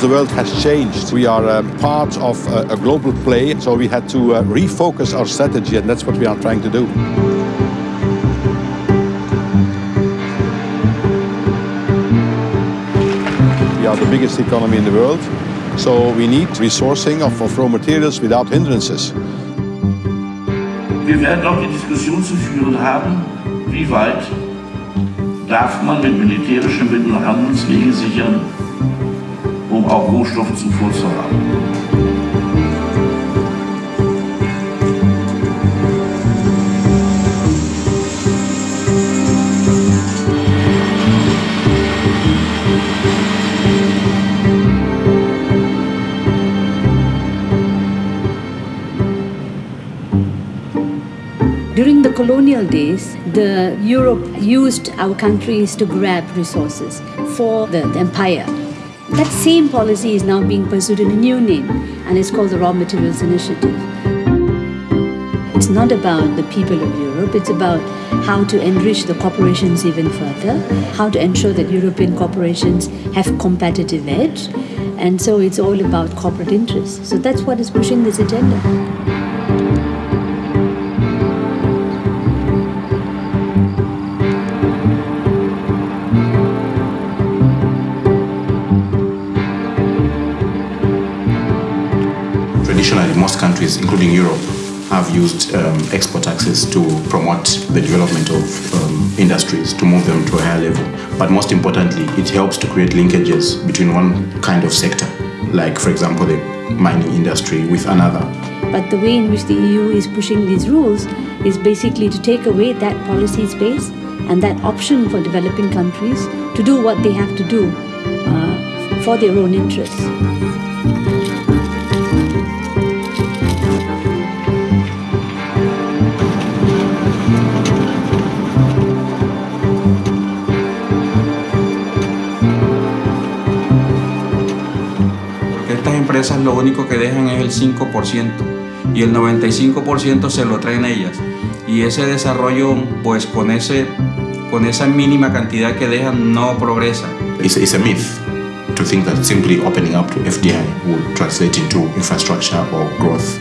the world has changed. We are um, part of a, a, global play, so we had to uh, refocus our strategy, and that's what we are trying to do. We are the biggest economy in the world, so we need resourcing of, of raw materials without hindrances. Wir werden auch die Diskussion zu führen haben, wie weit darf man mit militärischen Mitteln Handelswege sichern, um auch Rohstoffzufuhr zu haben. During the colonial days, the Europe used our countries to grab resources for the, the, empire. That same policy is now being pursued in a new name, and it's called the Raw Materials Initiative. It's not about the people of Europe, it's about how to enrich the corporations even further, how to ensure that European corporations have competitive edge, and so it's all about corporate interests. So that's what is pushing this agenda. Traditionally, most countries, including Europe, have used um, export taxes to promote the development of um, industries, to move them to a higher level. But most importantly, it helps to create linkages between one kind of sector, like, for example, the mining industry, with another. But the way in which the EU is pushing these rules is basically to take away that policy space and that option for developing countries to do what they have to do uh, for their own interests. Empresas lo único que dejan es el 5% y el 95% se lo traen ellas. Y ese desarrollo, pues con, ese, con esa mínima cantidad que dejan, no progresa. It's, it's a myth to think that simply opening up to FDI will translate into infrastructure or growth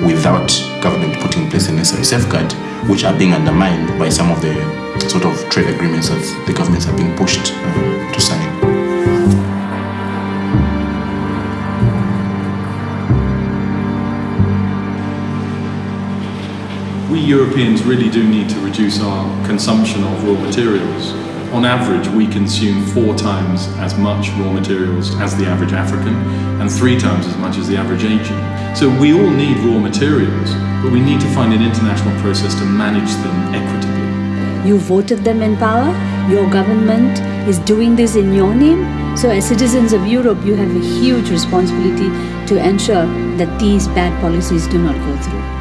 without government putting in place the necessary safeguard, which are being undermined by some of the sort of trade agreements that the governments are being pushed Europeans really do need to reduce our consumption of raw materials. On average, we consume four times as much raw materials as the average African and three times as much as the average Asian. So we all need raw materials, but we need to find an international process to manage them equitably. You voted them in power, your government is doing this in your name. So as citizens of Europe, you have a huge responsibility to ensure that these bad policies do not go through.